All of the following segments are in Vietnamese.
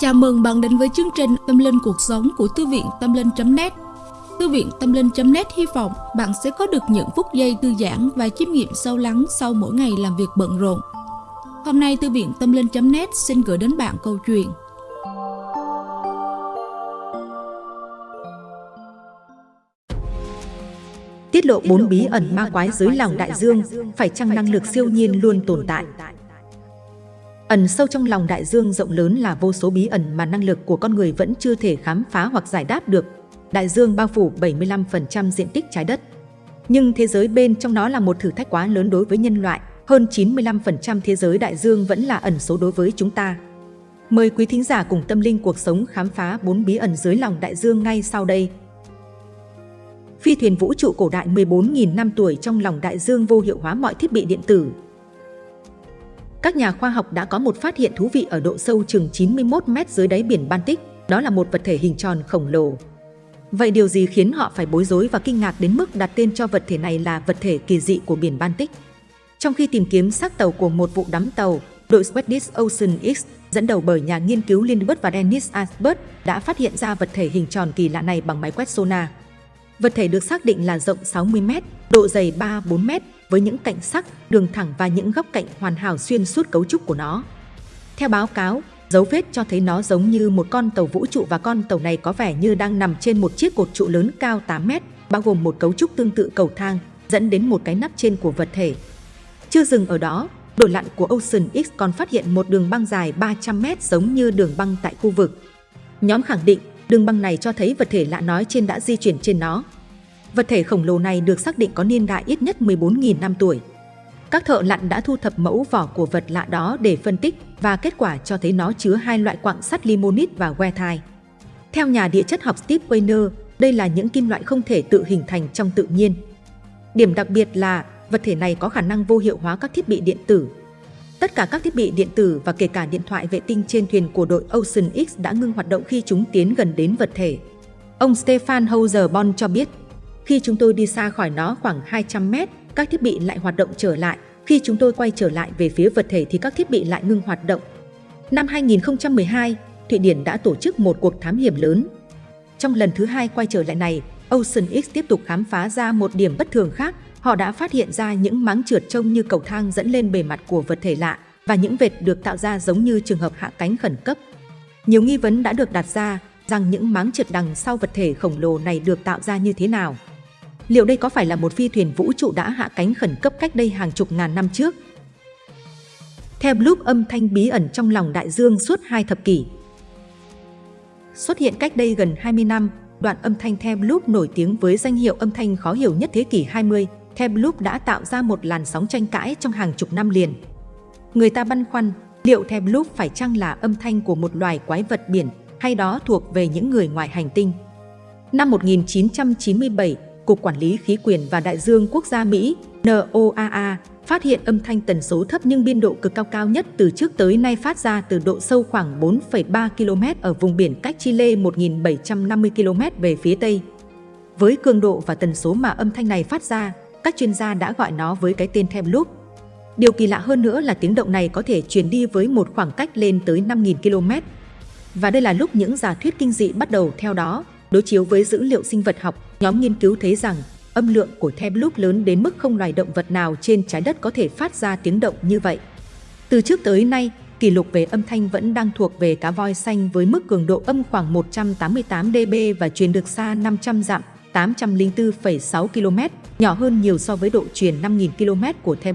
Chào mừng bạn đến với chương trình Tâm Linh Cuộc Sống của Thư viện Tâm Linh.net Thư viện Tâm Linh.net hy vọng bạn sẽ có được những phút giây thư giãn và chiêm nghiệm sâu lắng sau mỗi ngày làm việc bận rộn. Hôm nay Thư viện Tâm Linh.net xin gửi đến bạn câu chuyện Tiết lộ bốn bí ẩn ma quái dưới lòng đại dương, phải chăng năng lực siêu nhiên luôn tồn tại? Ẩn sâu trong lòng đại dương rộng lớn là vô số bí ẩn mà năng lực của con người vẫn chưa thể khám phá hoặc giải đáp được. Đại dương bao phủ 75% diện tích trái đất. Nhưng thế giới bên trong nó là một thử thách quá lớn đối với nhân loại. Hơn 95% thế giới đại dương vẫn là ẩn số đối với chúng ta. Mời quý thính giả cùng tâm linh cuộc sống khám phá bốn bí ẩn dưới lòng đại dương ngay sau đây. Phi thuyền vũ trụ cổ đại 14.000 năm tuổi trong lòng đại dương vô hiệu hóa mọi thiết bị điện tử, các nhà khoa học đã có một phát hiện thú vị ở độ sâu chừng 91 mét dưới đáy biển Baltic, đó là một vật thể hình tròn khổng lồ. Vậy điều gì khiến họ phải bối rối và kinh ngạc đến mức đặt tên cho vật thể này là vật thể kỳ dị của biển Baltic? Trong khi tìm kiếm xác tàu của một vụ đắm tàu, đội Swedish Ocean X dẫn đầu bởi nhà nghiên cứu Lindbergh và Dennis Asbert đã phát hiện ra vật thể hình tròn kỳ lạ này bằng máy quét sonar. Vật thể được xác định là rộng 60 m, độ dày 3-4 m với những cạnh sắc, đường thẳng và những góc cạnh hoàn hảo xuyên suốt cấu trúc của nó. Theo báo cáo, dấu vết cho thấy nó giống như một con tàu vũ trụ và con tàu này có vẻ như đang nằm trên một chiếc cột trụ lớn cao 8 mét, bao gồm một cấu trúc tương tự cầu thang, dẫn đến một cái nắp trên của vật thể. Chưa dừng ở đó, đội lặn của Ocean X còn phát hiện một đường băng dài 300 mét giống như đường băng tại khu vực. Nhóm khẳng định đường băng này cho thấy vật thể lạ nói trên đã di chuyển trên nó. Vật thể khổng lồ này được xác định có niên đại ít nhất 14.000 năm tuổi. Các thợ lặn đã thu thập mẫu vỏ của vật lạ đó để phân tích và kết quả cho thấy nó chứa hai loại quặng sắt limonit và goethite. Theo nhà địa chất học Steve Weiner, đây là những kim loại không thể tự hình thành trong tự nhiên. Điểm đặc biệt là vật thể này có khả năng vô hiệu hóa các thiết bị điện tử. Tất cả các thiết bị điện tử và kể cả điện thoại vệ tinh trên thuyền của đội Ocean X đã ngưng hoạt động khi chúng tiến gần đến vật thể. Ông Stefan Hauser-Bon cho biết, khi chúng tôi đi xa khỏi nó khoảng 200 mét, các thiết bị lại hoạt động trở lại. Khi chúng tôi quay trở lại về phía vật thể thì các thiết bị lại ngưng hoạt động. Năm 2012, Thụy Điển đã tổ chức một cuộc thám hiểm lớn. Trong lần thứ hai quay trở lại này, Ocean X tiếp tục khám phá ra một điểm bất thường khác. Họ đã phát hiện ra những máng trượt trông như cầu thang dẫn lên bề mặt của vật thể lạ và những vệt được tạo ra giống như trường hợp hạ cánh khẩn cấp. Nhiều nghi vấn đã được đặt ra rằng những máng trượt đằng sau vật thể khổng lồ này được tạo ra như thế nào. Liệu đây có phải là một phi thuyền vũ trụ đã hạ cánh khẩn cấp cách đây hàng chục ngàn năm trước? Theo Bloop âm thanh bí ẩn trong lòng đại dương suốt hai thập kỷ. Xuất hiện cách đây gần 20 năm, đoạn âm thanh The Bloop nổi tiếng với danh hiệu âm thanh khó hiểu nhất thế kỷ 20. The Bloop đã tạo ra một làn sóng tranh cãi trong hàng chục năm liền. Người ta băn khoăn, liệu The Bloop phải chăng là âm thanh của một loài quái vật biển hay đó thuộc về những người ngoài hành tinh? Năm 1997, Cục Quản lý Khí quyển và Đại dương Quốc gia Mỹ NOAA phát hiện âm thanh tần số thấp nhưng biên độ cực cao cao nhất từ trước tới nay phát ra từ độ sâu khoảng 4,3 km ở vùng biển cách Chile 1.750 km về phía Tây. Với cường độ và tần số mà âm thanh này phát ra, các chuyên gia đã gọi nó với cái tên Them Loop. Điều kỳ lạ hơn nữa là tiếng động này có thể truyền đi với một khoảng cách lên tới 5.000 km. Và đây là lúc những giả thuyết kinh dị bắt đầu theo đó, đối chiếu với dữ liệu sinh vật học Nhóm nghiên cứu thấy rằng âm lượng của the bloop lớn đến mức không loài động vật nào trên trái đất có thể phát ra tiếng động như vậy. Từ trước tới nay, kỷ lục về âm thanh vẫn đang thuộc về cá voi xanh với mức cường độ âm khoảng 188 dB và truyền được xa 500 dặm, 804,6 km, nhỏ hơn nhiều so với độ truyền 5.000 km của the.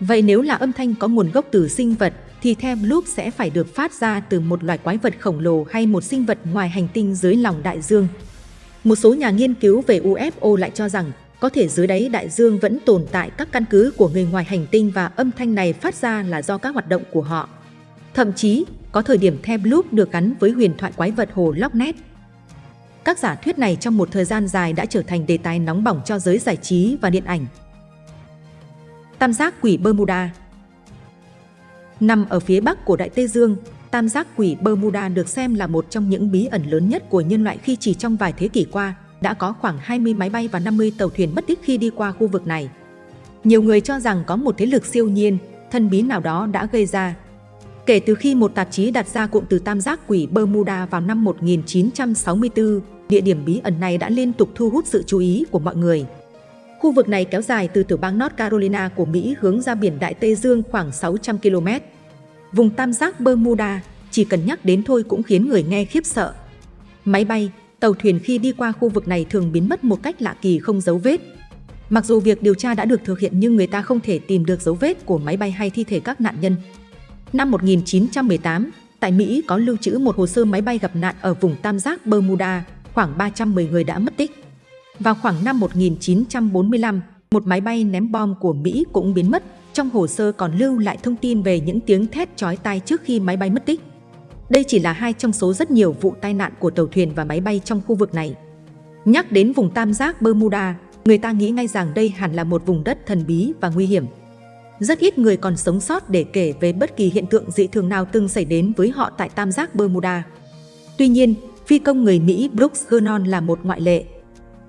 Vậy nếu là âm thanh có nguồn gốc từ sinh vật, thì the sẽ phải được phát ra từ một loài quái vật khổng lồ hay một sinh vật ngoài hành tinh dưới lòng đại dương. Một số nhà nghiên cứu về UFO lại cho rằng có thể dưới đáy đại dương vẫn tồn tại các căn cứ của người ngoài hành tinh và âm thanh này phát ra là do các hoạt động của họ. Thậm chí, có thời điểm The được gắn với huyền thoại quái vật hồ Loch Ness. Các giả thuyết này trong một thời gian dài đã trở thành đề tài nóng bỏng cho giới giải trí và điện ảnh. Tam giác quỷ Bermuda Nằm ở phía bắc của Đại Tây Dương, Tam giác quỷ Bermuda được xem là một trong những bí ẩn lớn nhất của nhân loại khi chỉ trong vài thế kỷ qua, đã có khoảng 20 máy bay và 50 tàu thuyền mất tích khi đi qua khu vực này. Nhiều người cho rằng có một thế lực siêu nhiên, thân bí nào đó đã gây ra. Kể từ khi một tạp chí đặt ra cụm từ tam giác quỷ Bermuda vào năm 1964, địa điểm bí ẩn này đã liên tục thu hút sự chú ý của mọi người. Khu vực này kéo dài từ tiểu bang North Carolina của Mỹ hướng ra biển Đại Tây Dương khoảng 600 km. Vùng tam giác Bermuda, chỉ cần nhắc đến thôi cũng khiến người nghe khiếp sợ. Máy bay, tàu thuyền khi đi qua khu vực này thường biến mất một cách lạ kỳ không dấu vết. Mặc dù việc điều tra đã được thực hiện nhưng người ta không thể tìm được dấu vết của máy bay hay thi thể các nạn nhân. Năm 1918, tại Mỹ có lưu trữ một hồ sơ máy bay gặp nạn ở vùng tam giác Bermuda, khoảng 310 người đã mất tích. Vào khoảng năm 1945, một máy bay ném bom của Mỹ cũng biến mất, trong hồ sơ còn lưu lại thông tin về những tiếng thét chói tai trước khi máy bay mất tích. Đây chỉ là hai trong số rất nhiều vụ tai nạn của tàu thuyền và máy bay trong khu vực này. Nhắc đến vùng tam giác Bermuda, người ta nghĩ ngay rằng đây hẳn là một vùng đất thần bí và nguy hiểm. Rất ít người còn sống sót để kể về bất kỳ hiện tượng dị thường nào từng xảy đến với họ tại tam giác Bermuda. Tuy nhiên, phi công người Mỹ Brooks Vernon là một ngoại lệ.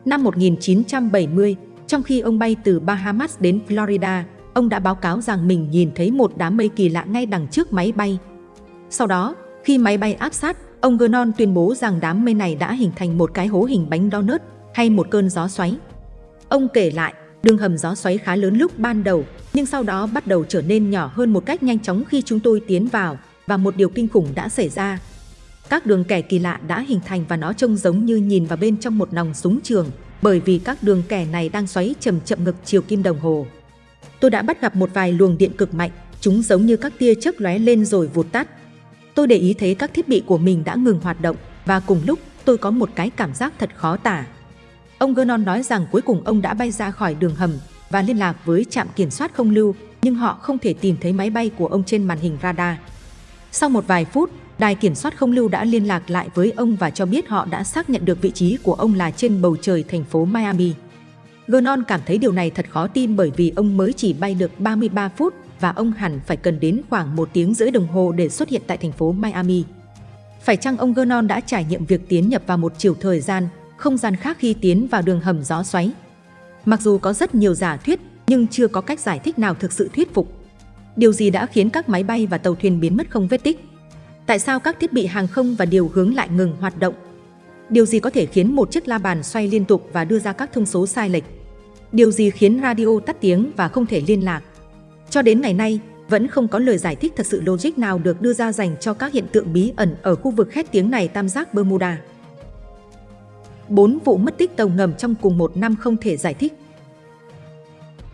Năm 1970, trong khi ông bay từ Bahamas đến Florida, ông đã báo cáo rằng mình nhìn thấy một đám mây kỳ lạ ngay đằng trước máy bay. Sau đó, khi máy bay áp sát, ông Gernon tuyên bố rằng đám mây này đã hình thành một cái hố hình bánh donut hay một cơn gió xoáy. Ông kể lại, đường hầm gió xoáy khá lớn lúc ban đầu, nhưng sau đó bắt đầu trở nên nhỏ hơn một cách nhanh chóng khi chúng tôi tiến vào và một điều kinh khủng đã xảy ra. Các đường kẻ kỳ lạ đã hình thành và nó trông giống như nhìn vào bên trong một nòng súng trường bởi vì các đường kẻ này đang xoáy chậm chậm ngực chiều kim đồng hồ. Tôi đã bắt gặp một vài luồng điện cực mạnh, chúng giống như các tia chớp lóe lên rồi vụt tắt. Tôi để ý thấy các thiết bị của mình đã ngừng hoạt động và cùng lúc tôi có một cái cảm giác thật khó tả. Ông Gernon nói rằng cuối cùng ông đã bay ra khỏi đường hầm và liên lạc với trạm kiểm soát không lưu, nhưng họ không thể tìm thấy máy bay của ông trên màn hình radar. Sau một vài phút, đài kiểm soát không lưu đã liên lạc lại với ông và cho biết họ đã xác nhận được vị trí của ông là trên bầu trời thành phố Miami. Vernon cảm thấy điều này thật khó tin bởi vì ông mới chỉ bay được 33 phút và ông hẳn phải cần đến khoảng một tiếng rưỡi đồng hồ để xuất hiện tại thành phố Miami. Phải chăng ông Vernon đã trải nghiệm việc tiến nhập vào một chiều thời gian, không gian khác khi tiến vào đường hầm gió xoáy? Mặc dù có rất nhiều giả thuyết, nhưng chưa có cách giải thích nào thực sự thuyết phục. Điều gì đã khiến các máy bay và tàu thuyền biến mất không vết tích? Tại sao các thiết bị hàng không và điều hướng lại ngừng hoạt động? Điều gì có thể khiến một chiếc la bàn xoay liên tục và đưa ra các thông số sai lệch? Điều gì khiến radio tắt tiếng và không thể liên lạc? Cho đến ngày nay, vẫn không có lời giải thích thật sự logic nào được đưa ra dành cho các hiện tượng bí ẩn ở khu vực khét tiếng này tam giác Bermuda. 4 vụ mất tích tàu ngầm trong cùng một năm không thể giải thích.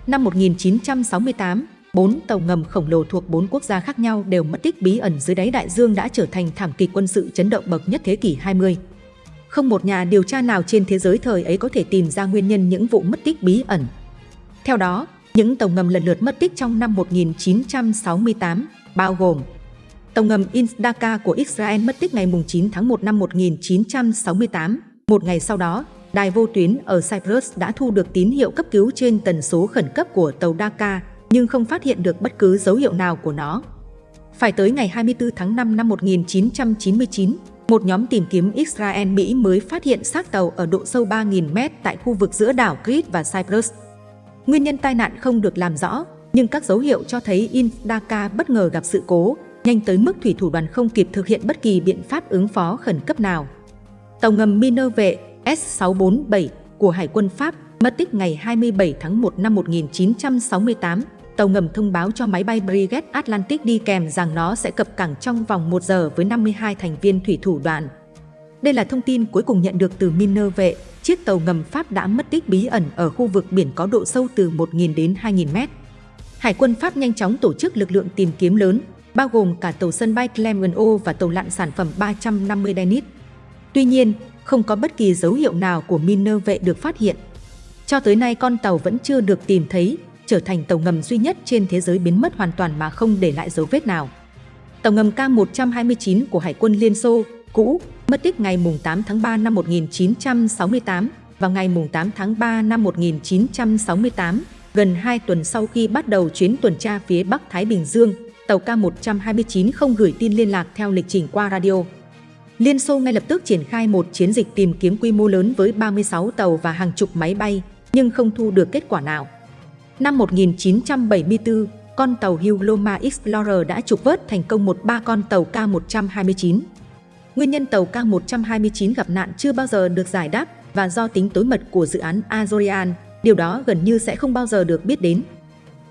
Năm 1968, bốn tàu ngầm khổng lồ thuộc bốn quốc gia khác nhau đều mất tích bí ẩn dưới đáy đại dương đã trở thành thảm kịch quân sự chấn động bậc nhất thế kỷ 20. Không một nhà điều tra nào trên thế giới thời ấy có thể tìm ra nguyên nhân những vụ mất tích bí ẩn. Theo đó, những tàu ngầm lần lượt mất tích trong năm 1968, bao gồm Tàu ngầm Insdaka của Israel mất tích ngày 9 tháng 1 năm 1968. Một ngày sau đó, đài vô tuyến ở Cyprus đã thu được tín hiệu cấp cứu trên tần số khẩn cấp của tàu Dhaka, nhưng không phát hiện được bất cứ dấu hiệu nào của nó. Phải tới ngày 24 tháng 5 năm 1999, một nhóm tìm kiếm Israel-Mỹ mới phát hiện xác tàu ở độ sâu 3.000 mét tại khu vực giữa đảo Crete và Cyprus. Nguyên nhân tai nạn không được làm rõ, nhưng các dấu hiệu cho thấy Indaka bất ngờ gặp sự cố, nhanh tới mức thủy thủ đoàn không kịp thực hiện bất kỳ biện pháp ứng phó khẩn cấp nào. Tàu ngầm Minerve S647 của Hải quân Pháp mất tích ngày 27 tháng 1 năm 1968. Tàu ngầm thông báo cho máy bay Brigade Atlantic đi kèm rằng nó sẽ cập cảng trong vòng 1 giờ với 52 thành viên thủy thủ đoàn. Đây là thông tin cuối cùng nhận được từ Minerve, chiếc tàu ngầm Pháp đã mất tích bí ẩn ở khu vực biển có độ sâu từ 1.000 đến 2.000 mét. Hải quân Pháp nhanh chóng tổ chức lực lượng tìm kiếm lớn, bao gồm cả tàu sân bay Clermont và tàu lặn sản phẩm 350 Dennis. Tuy nhiên, không có bất kỳ dấu hiệu nào của miner vệ được phát hiện. Cho tới nay con tàu vẫn chưa được tìm thấy, trở thành tàu ngầm duy nhất trên thế giới biến mất hoàn toàn mà không để lại dấu vết nào. Tàu ngầm K-129 của Hải quân Liên Xô, cũ, mất tích ngày 8 tháng 3 năm 1968 và ngày 8 tháng 3 năm 1968, gần 2 tuần sau khi bắt đầu chuyến tuần tra phía Bắc Thái Bình Dương, tàu K-129 không gửi tin liên lạc theo lịch trình qua radio. Liên Xô ngay lập tức triển khai một chiến dịch tìm kiếm quy mô lớn với 36 tàu và hàng chục máy bay, nhưng không thu được kết quả nào. Năm 1974, con tàu Huloma Explorer đã trục vớt thành công một ba con tàu K-129. Nguyên nhân tàu K-129 gặp nạn chưa bao giờ được giải đáp và do tính tối mật của dự án Azorian, điều đó gần như sẽ không bao giờ được biết đến.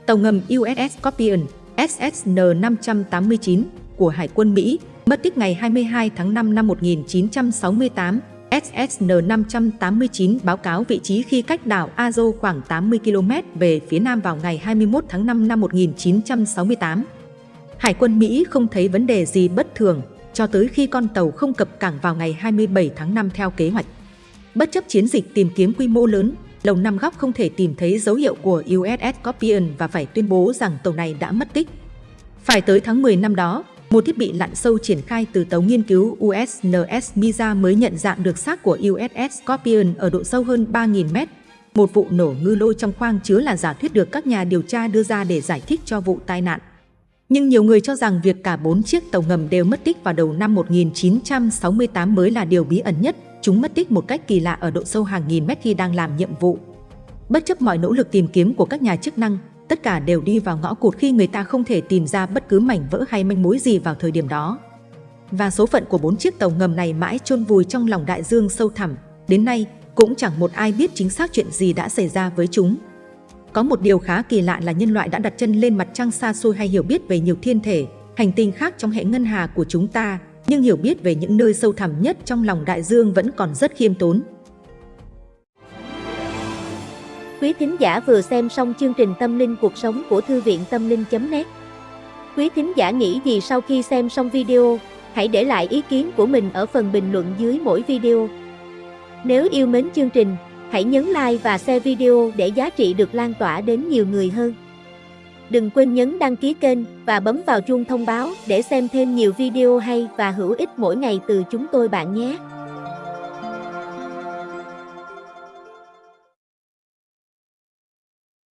Tàu ngầm USS Scorpion SSN-589 của Hải quân Mỹ mất tích ngày 22 tháng 5 năm 1968. SSN-589 báo cáo vị trí khi cách đảo Azo khoảng 80 km về phía nam vào ngày 21 tháng 5 năm 1968. Hải quân Mỹ không thấy vấn đề gì bất thường cho tới khi con tàu không cập cảng vào ngày 27 tháng 5 theo kế hoạch. Bất chấp chiến dịch tìm kiếm quy mô lớn, Lầu Năm Góc không thể tìm thấy dấu hiệu của USS Scorpion và phải tuyên bố rằng tàu này đã mất tích. Phải tới tháng 10 năm đó, một thiết bị lặn sâu triển khai từ tàu nghiên cứu USNS MISA mới nhận dạng được xác của USS Scorpion ở độ sâu hơn 3.000 mét. Một vụ nổ ngư lôi trong khoang chứa là giả thuyết được các nhà điều tra đưa ra để giải thích cho vụ tai nạn. Nhưng nhiều người cho rằng việc cả bốn chiếc tàu ngầm đều mất tích vào đầu năm 1968 mới là điều bí ẩn nhất. Chúng mất tích một cách kỳ lạ ở độ sâu hàng nghìn mét khi đang làm nhiệm vụ. Bất chấp mọi nỗ lực tìm kiếm của các nhà chức năng, tất cả đều đi vào ngõ cụt khi người ta không thể tìm ra bất cứ mảnh vỡ hay manh mối gì vào thời điểm đó. Và số phận của bốn chiếc tàu ngầm này mãi chôn vùi trong lòng đại dương sâu thẳm. Đến nay, cũng chẳng một ai biết chính xác chuyện gì đã xảy ra với chúng. Có một điều khá kỳ lạ là nhân loại đã đặt chân lên mặt trăng xa xôi hay hiểu biết về nhiều thiên thể, hành tinh khác trong hệ ngân hà của chúng ta, nhưng hiểu biết về những nơi sâu thẳm nhất trong lòng đại dương vẫn còn rất khiêm tốn. Quý thính giả vừa xem xong chương trình Tâm linh cuộc sống của Thư viện Tâm linh.net Quý thính giả nghĩ gì sau khi xem xong video, hãy để lại ý kiến của mình ở phần bình luận dưới mỗi video. Nếu yêu mến chương trình, hãy nhấn like và share video để giá trị được lan tỏa đến nhiều người hơn. Đừng quên nhấn đăng ký kênh và bấm vào chuông thông báo để xem thêm nhiều video hay và hữu ích mỗi ngày từ chúng tôi bạn nhé.